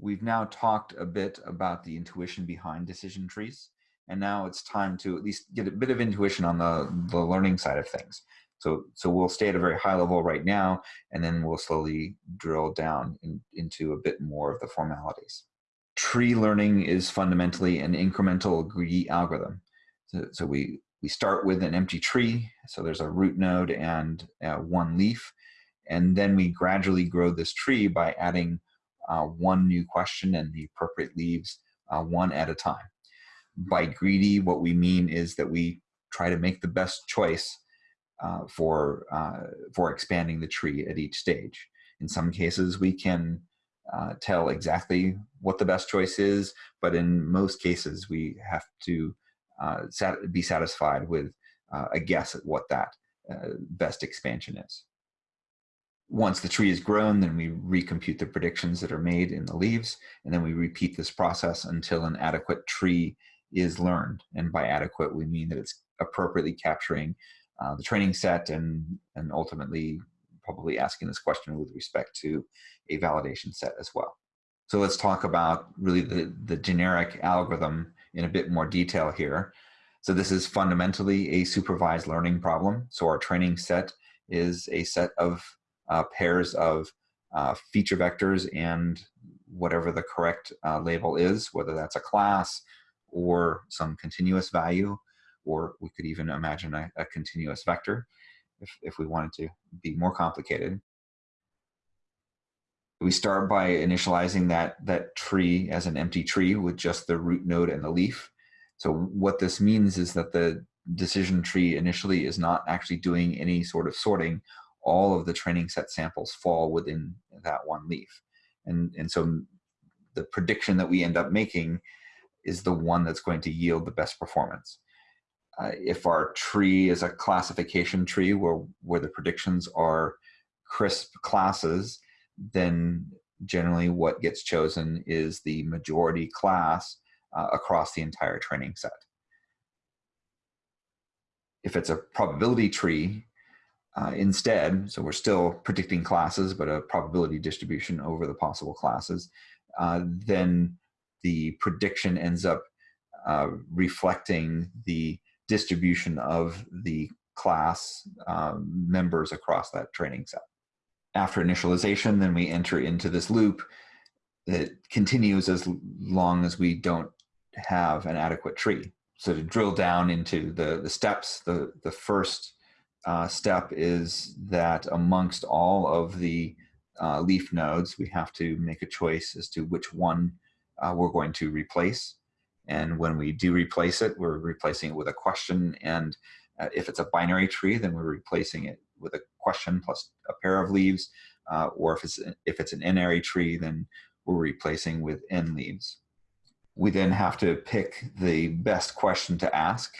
We've now talked a bit about the intuition behind decision trees, and now it's time to at least get a bit of intuition on the, the learning side of things. So, so we'll stay at a very high level right now, and then we'll slowly drill down in, into a bit more of the formalities. Tree learning is fundamentally an incremental greedy algorithm. So, so we, we start with an empty tree, so there's a root node and uh, one leaf, and then we gradually grow this tree by adding uh, one new question and the appropriate leaves uh, one at a time. By greedy, what we mean is that we try to make the best choice uh, for, uh, for expanding the tree at each stage. In some cases, we can uh, tell exactly what the best choice is, but in most cases, we have to uh, sat be satisfied with a guess at what that best expansion is once the tree is grown, then we recompute the predictions that are made in the leaves, and then we repeat this process until an adequate tree is learned. And by adequate, we mean that it's appropriately capturing uh, the training set and, and ultimately probably asking this question with respect to a validation set as well. So let's talk about really the, the generic algorithm in a bit more detail here. So this is fundamentally a supervised learning problem. So our training set is a set of uh, pairs of uh, feature vectors and whatever the correct uh, label is, whether that's a class or some continuous value, or we could even imagine a, a continuous vector if, if we wanted to be more complicated. We start by initializing that, that tree as an empty tree with just the root node and the leaf. So what this means is that the decision tree initially is not actually doing any sort of sorting all of the training set samples fall within that one leaf. And, and so the prediction that we end up making is the one that's going to yield the best performance. Uh, if our tree is a classification tree where, where the predictions are crisp classes, then generally what gets chosen is the majority class uh, across the entire training set. If it's a probability tree, uh, instead, so we're still predicting classes, but a probability distribution over the possible classes, uh, then the prediction ends up uh, reflecting the distribution of the class um, members across that training set. After initialization, then we enter into this loop that continues as long as we don't have an adequate tree. So to drill down into the, the steps, the, the first uh, step is that amongst all of the uh, leaf nodes, we have to make a choice as to which one uh, we're going to replace. And when we do replace it, we're replacing it with a question. And uh, if it's a binary tree, then we're replacing it with a question plus a pair of leaves. Uh, or if it's, if it's an n-ary tree, then we're replacing with n leaves. We then have to pick the best question to ask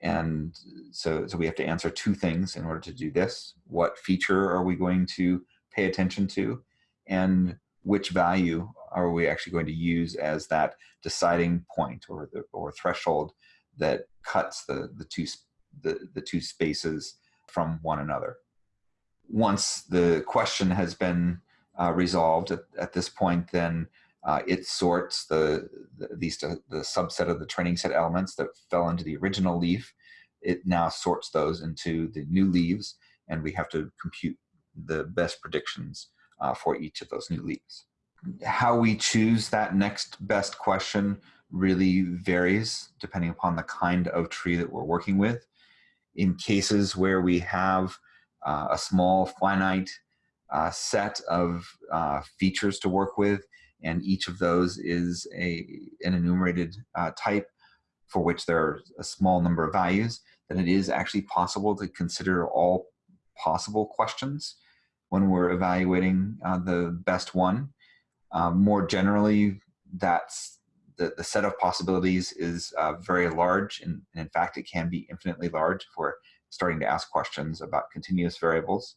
and so, so we have to answer two things in order to do this. What feature are we going to pay attention to? And which value are we actually going to use as that deciding point or, the, or threshold that cuts the, the, two, the, the two spaces from one another? Once the question has been uh, resolved at, at this point, then uh, it sorts the, the these the subset of the training set elements that fell into the original leaf. It now sorts those into the new leaves, and we have to compute the best predictions uh, for each of those new leaves. How we choose that next best question really varies depending upon the kind of tree that we're working with. In cases where we have uh, a small finite uh, set of uh, features to work with, and each of those is a, an enumerated uh, type for which there are a small number of values, then it is actually possible to consider all possible questions when we're evaluating uh, the best one. Uh, more generally, that's the, the set of possibilities is uh, very large, and, and, in fact, it can be infinitely large if we're starting to ask questions about continuous variables.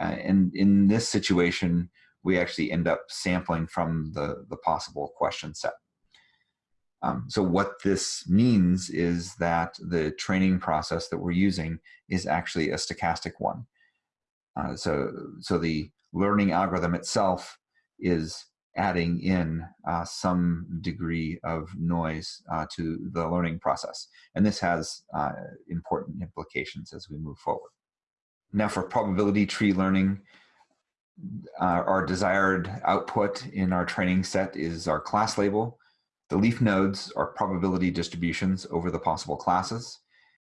Uh, and in this situation, we actually end up sampling from the, the possible question set. Um, so what this means is that the training process that we're using is actually a stochastic one. Uh, so, so the learning algorithm itself is adding in uh, some degree of noise uh, to the learning process. And this has uh, important implications as we move forward. Now for probability tree learning, uh, our desired output in our training set is our class label. The leaf nodes are probability distributions over the possible classes.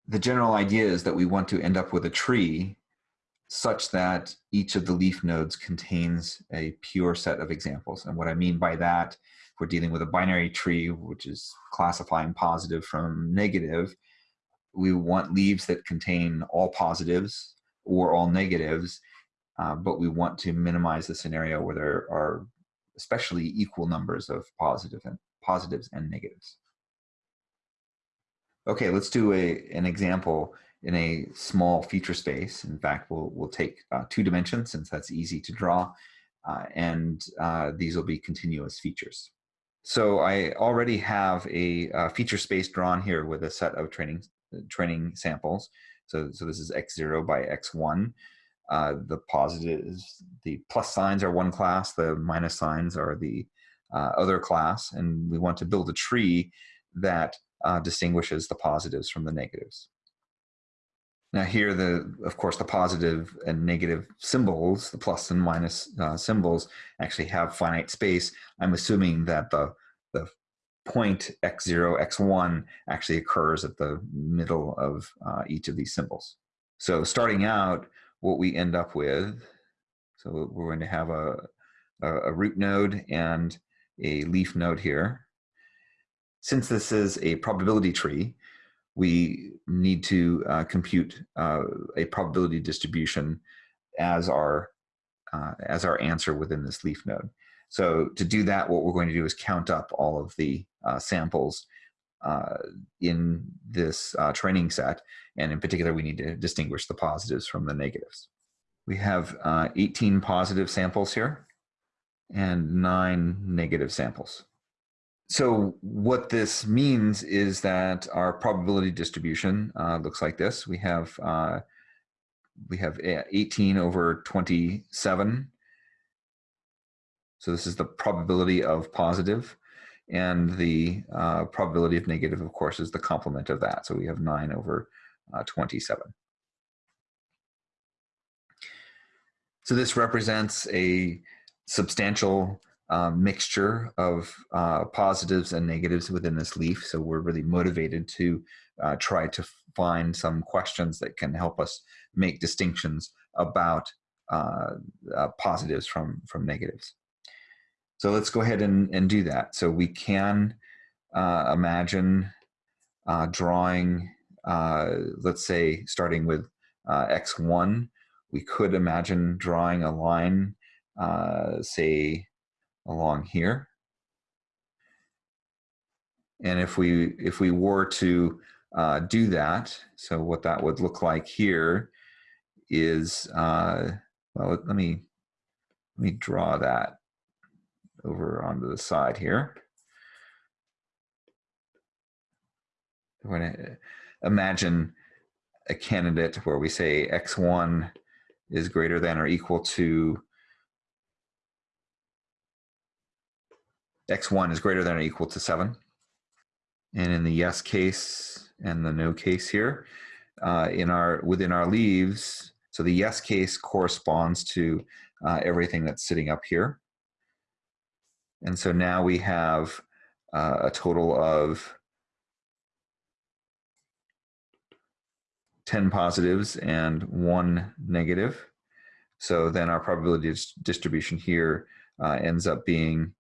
The general idea is that we want to end up with a tree such that each of the leaf nodes contains a pure set of examples. And what I mean by that, if we're dealing with a binary tree, which is classifying positive from negative, we want leaves that contain all positives or all negatives, uh, but we want to minimize the scenario where there are especially equal numbers of positive and positives and negatives. Okay, let's do a, an example in a small feature space. In fact, we'll, we'll take uh, two dimensions since that's easy to draw, uh, and uh, these will be continuous features. So I already have a, a, feature space drawn here with a set of training, training samples. So, so this is x0 by x1. Uh, the positives, the plus signs are one class, the minus signs are the uh, other class, and we want to build a tree that uh, distinguishes the positives from the negatives. Now here, the of course, the positive and negative symbols, the plus and minus uh, symbols, actually have finite space. I'm assuming that the the point x0, x1 actually occurs at the middle of uh, each of these symbols. So starting out, what we end up with, so we're going to have a, a, root node and a leaf node here. Since this is a probability tree, we need to uh, compute uh, a probability distribution as our uh, as our answer within this leaf node. So to do that, what we're going to do is count up all of the uh, samples uh, in this uh, training set. And in particular, we need to distinguish the positives from the negatives. We have 18 positive samples here and nine negative samples so what this means is that our probability distribution uh, looks like this. We have uh, we have 18 over 27. So this is the probability of positive, and the uh, probability of negative, of course, is the complement of that. So we have 9 over uh, 27. So this represents a substantial uh, mixture of uh, positives and negatives within this leaf. So we're really motivated to uh, try to find some questions that can help us make distinctions about uh, uh, positives from, from negatives. So let's go ahead and, and do that. So we can uh, imagine drawing, let's say, starting with x1, we could imagine drawing a line, say, along here. And if we if we were to uh, do that, so what that would look like here is uh, well, let me let me draw that over onto the side here. We're going to imagine a candidate where we say x1 is greater than or equal to x1 is greater than or equal to 7. And in the yes case and the no case here, uh, in our within our leaves, so the yes case corresponds to uh, everything that's sitting up here. And so now we have uh, a total of 10 positives and one negative. So then our probability distribution here uh, ends up being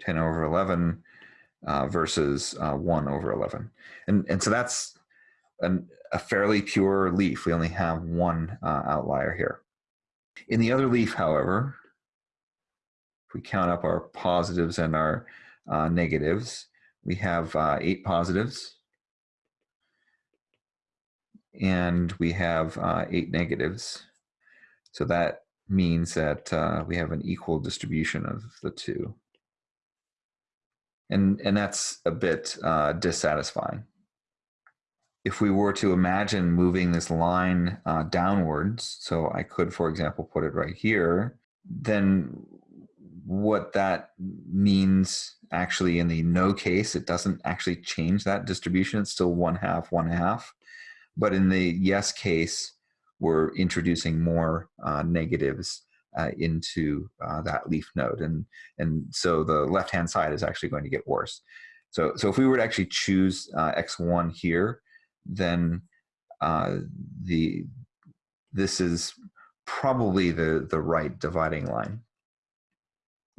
10 over 11 uh, versus uh, 1 over 11. And, and so that's an, a fairly pure leaf. We only have one uh, outlier here. In the other leaf, however, if we count up our positives and our uh, negatives, we have uh, eight positives and we have uh, eight negatives. So that means that we have an equal distribution of the two and and that's a bit uh, dissatisfying. If we were to imagine moving this line uh, downwards, so I could, for example, put it right here, then what that means actually in the no case, it doesn't actually change that distribution. It's still one half, one half. But in the yes case, we're introducing more uh, negatives uh, into uh, that leaf node. And, and so the left-hand side is actually going to get worse. So, so if we were to actually choose uh, X1 here, then uh, the, this is probably the, the right dividing line.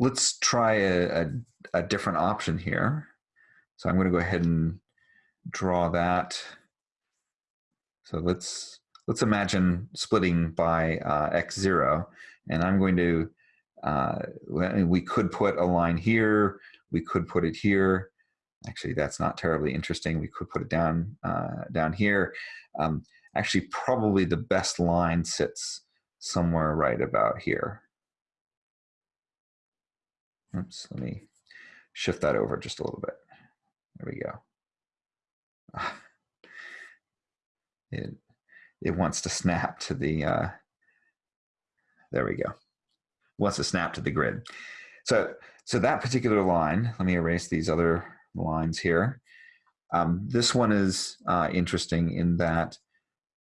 Let's try a, a, a different option here. So I'm going to go ahead and draw that. So let's let's imagine splitting by uh, x0, and I'm going to, uh, we could put a line here, we could put it here. Actually, that's not terribly interesting. We could put it down, uh, down here. Um, actually, probably the best line sits somewhere right about here. Oops, let me shift that over just a little bit. There we go. It, it wants to snap to the, uh, there we go. Wants to snap to the grid. So, so that particular line, let me erase these other lines here. Um, this one is uh, interesting in that,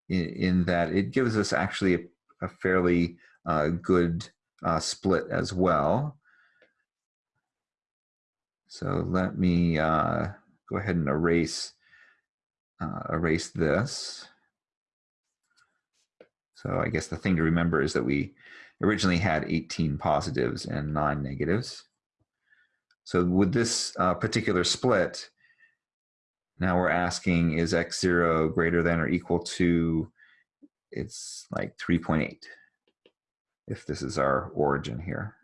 in, in, that it gives us actually a, a fairly uh, good uh, split as well. So let me uh, go ahead and erase uh, erase this. So I guess the thing to remember is that we originally had 18 positives and nine negatives. So with this uh, particular split, now we're asking is x0 greater than or equal to, it's like 3.8, if this is our origin here.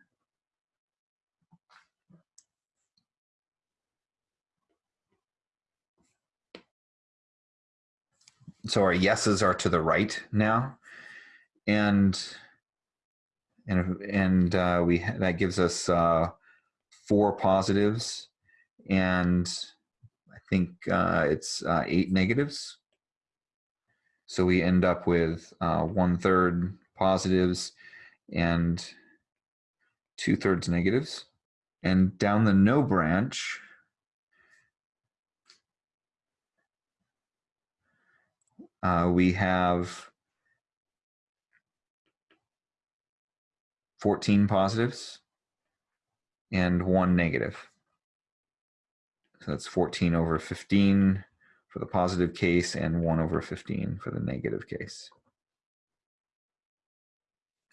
So our yeses are to the right now and and and uh, we that gives us uh, four positives, and I think uh, it's uh, eight negatives. So we end up with uh, one third positives and two thirds negatives. And down the no branch, uh, we have 14 positives and one negative. So that's 14 over 15 for the positive case and 1 over 15 for the negative case.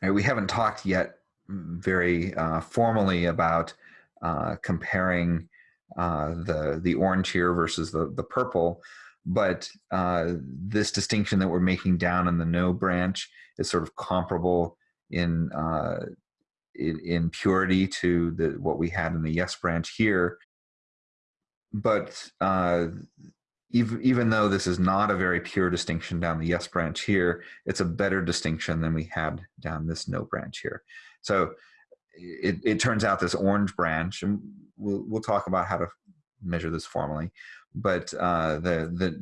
Right, we haven't talked yet very uh, formally about uh, comparing uh, the, the orange here versus the, the purple, but uh, this distinction that we're making down in the no branch is sort of comparable in uh, in, in, purity to the what we had in the yes branch here. But uh, even even though this is not a very pure distinction down the yes branch here, it's a better distinction than we had down this no branch here. So it, it turns out this orange branch, and we'll we'll talk about how to measure this formally, but uh, the, the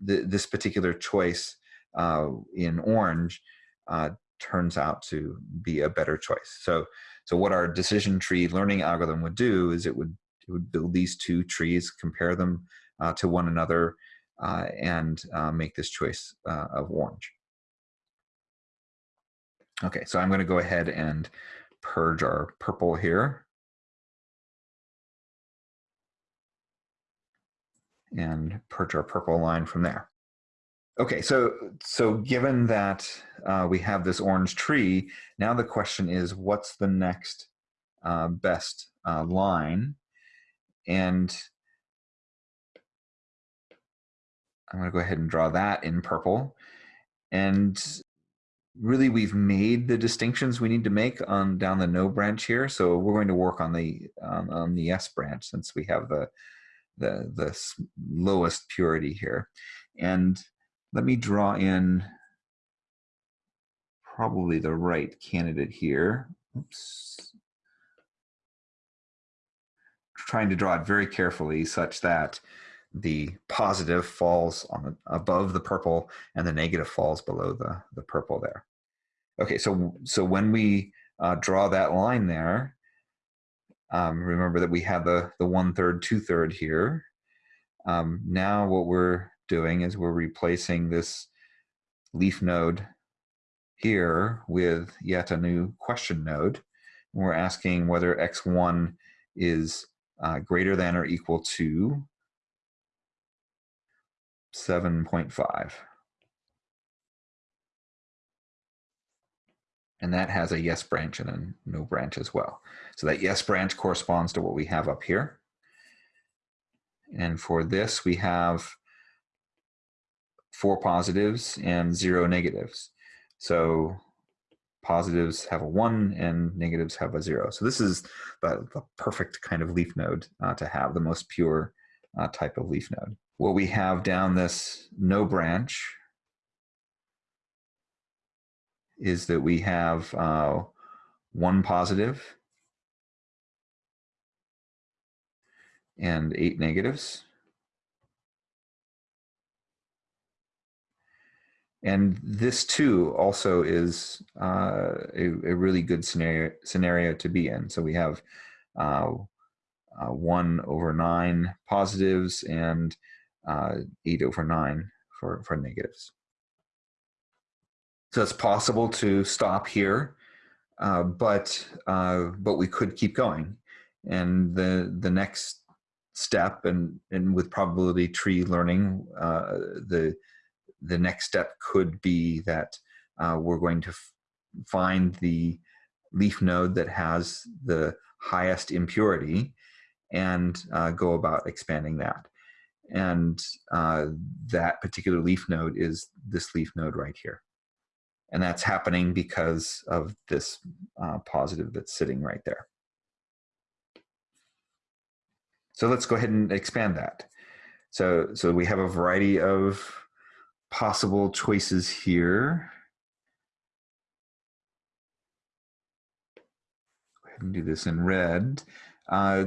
the this particular choice uh, in orange uh, turns out to be a better choice. So, so what our decision tree learning algorithm would do is it would it would build these two trees, compare them uh, to one another, uh, and uh, make this choice of orange. Okay, so I'm going to go ahead and purge our purple here. And purge our purple line from there. Okay, so so given that uh, we have this orange tree, now the question is, what's the next uh, best uh, line? And I'm going to go ahead and draw that in purple. And really, we've made the distinctions we need to make on down the no branch here. So we're going to work on the um, on the yes branch since we have the the the lowest purity here. And let me draw in probably the right candidate here. Oops. Trying to draw it very carefully such that the positive falls on above the purple and the negative falls below the, the purple there. Okay, so so when we uh, draw that line there, um, remember that we have the, the one third, two third here. Um, now what we're doing is we're replacing this leaf node here with yet a new question node. And we're asking whether x1 is uh, greater than or equal to 7.5. And that has a yes branch and a no branch as well. So that yes branch corresponds to what we have up here. And for this, we have four positives and zero negatives. So positives have a one and negatives have a zero. So this is the, the perfect kind of leaf node uh, to have, the most pure uh, type of leaf node. What we have down this no branch is that we have uh, one positive and eight negatives. And this too also is uh, a, a, really good scenario, scenario to be in. So we have uh, uh, one over nine positives and uh, eight over nine for, for negatives. So it's possible to stop here, uh, but uh, but we could keep going. And the the next step, and and with probability tree learning, uh, the the next step could be that uh, we're going to find the leaf node that has the highest impurity and uh, go about expanding that. And uh, that particular leaf node is this leaf node right here. And that's happening because of this uh, positive that's sitting right there. So let's go ahead and expand that. So, so we have a variety of possible choices here. Go ahead and do this in red. Uh,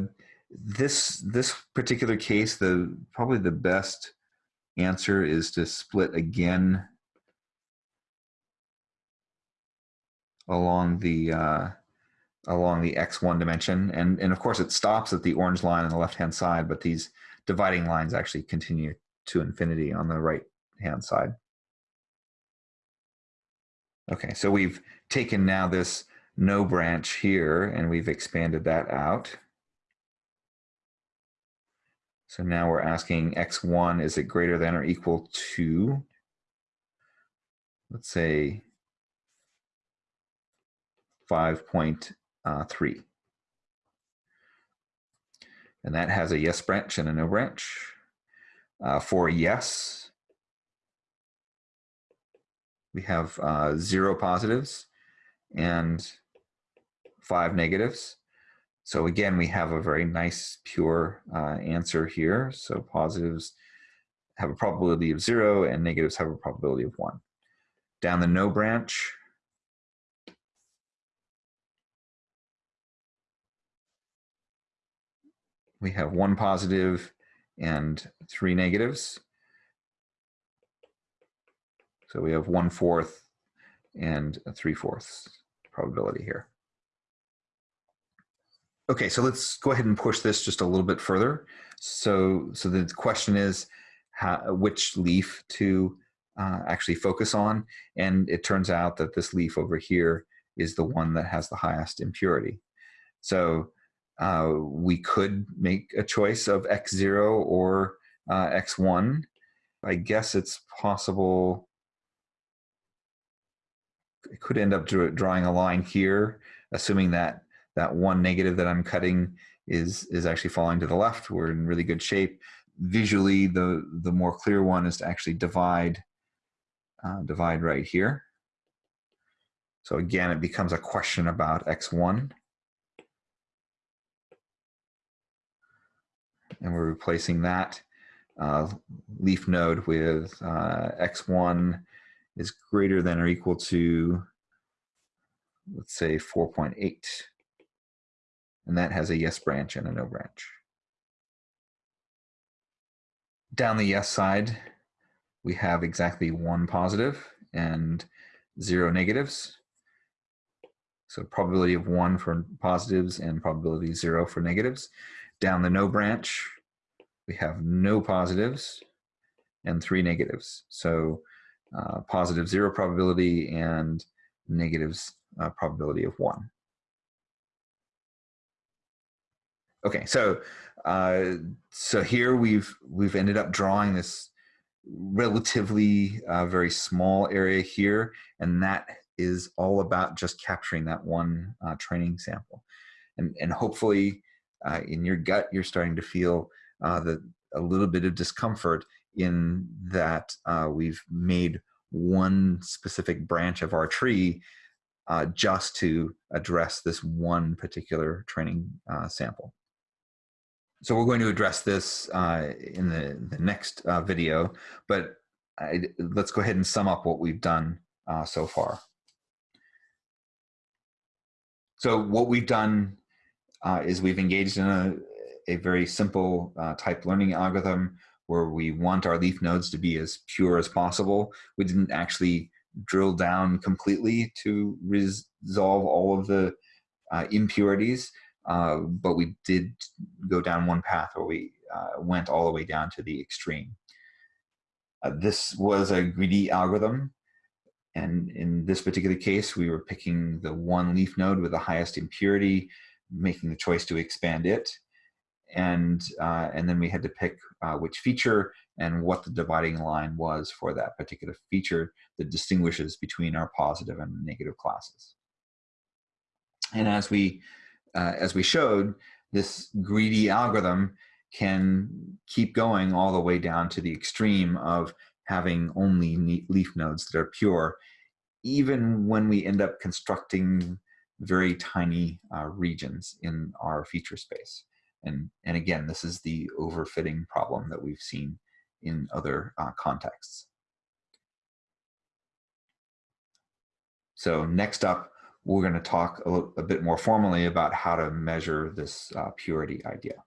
this this particular case, the probably the best answer is to split again along the uh, along the x1 dimension. And, and of course it stops at the orange line on the left-hand side, but these dividing lines actually continue to infinity on the right-hand side. Okay, so we've taken now this no branch here and we've expanded that out. So now we're asking x1, is it greater than or equal to, let's say 5.3. And that has a yes branch and a no branch. Uh, for yes, we have uh, zero positives and five negatives. So again, we have a very nice pure uh, answer here. So positives have a probability of zero and negatives have a probability of one. Down the no branch, we have one positive and three negatives. So we have one fourth and three fourths probability here. Okay, so let's go ahead and push this just a little bit further. So, so the question is how, which leaf to uh, actually focus on. And it turns out that this leaf over here is the one that has the highest impurity. So uh, we could make a choice of x0 or uh, x1. I guess it's possible. It could end up drawing a line here, assuming that that one negative that I'm cutting is is actually falling to the left. We're in really good shape. Visually, the the more clear one is to actually divide uh, divide right here. So again, it becomes a question about x1. And we're replacing that uh, leaf node with uh, x1 is greater than or equal to, let's say 4.8. And that has a yes branch and a no branch. Down the yes side, we have exactly one positive and zero negatives. So probability of one for positives and probability zero for negatives. Down the no branch, we have no positives and three negatives. So uh, positive zero probability and negatives uh, probability of one. Okay, so uh, so here we've we've ended up drawing this relatively uh, very small area here, and that is all about just capturing that one uh, training sample, and and hopefully uh, in your gut you're starting to feel uh, that a little bit of discomfort in that uh, we've made one specific branch of our tree uh, just to address this one particular training uh, sample. So we're going to address this uh, in the, the next uh, video, but I, let's go ahead and sum up what we've done so far. So what we've done uh, is we've engaged in a, a very simple type learning algorithm where we want our leaf nodes to be as pure as possible. We didn't actually drill down completely to resolve all of the uh, impurities, uh, but we did go down one path where we uh, went all the way down to the extreme. Uh, this was a greedy algorithm, and in this particular case, we were picking the one leaf node with the highest impurity, making the choice to expand it and uh, and then we had to pick uh, which feature and what the dividing line was for that particular feature that distinguishes between our positive and negative classes. And as we uh, as we showed, this greedy algorithm can keep going all the way down to the extreme of having only leaf nodes that are pure, even when we end up constructing very tiny uh, regions in our feature space. And, and again, this is the overfitting problem that we've seen in other uh, contexts. So next up, we're going to talk a, a, bit more formally about how to measure this uh, purity idea.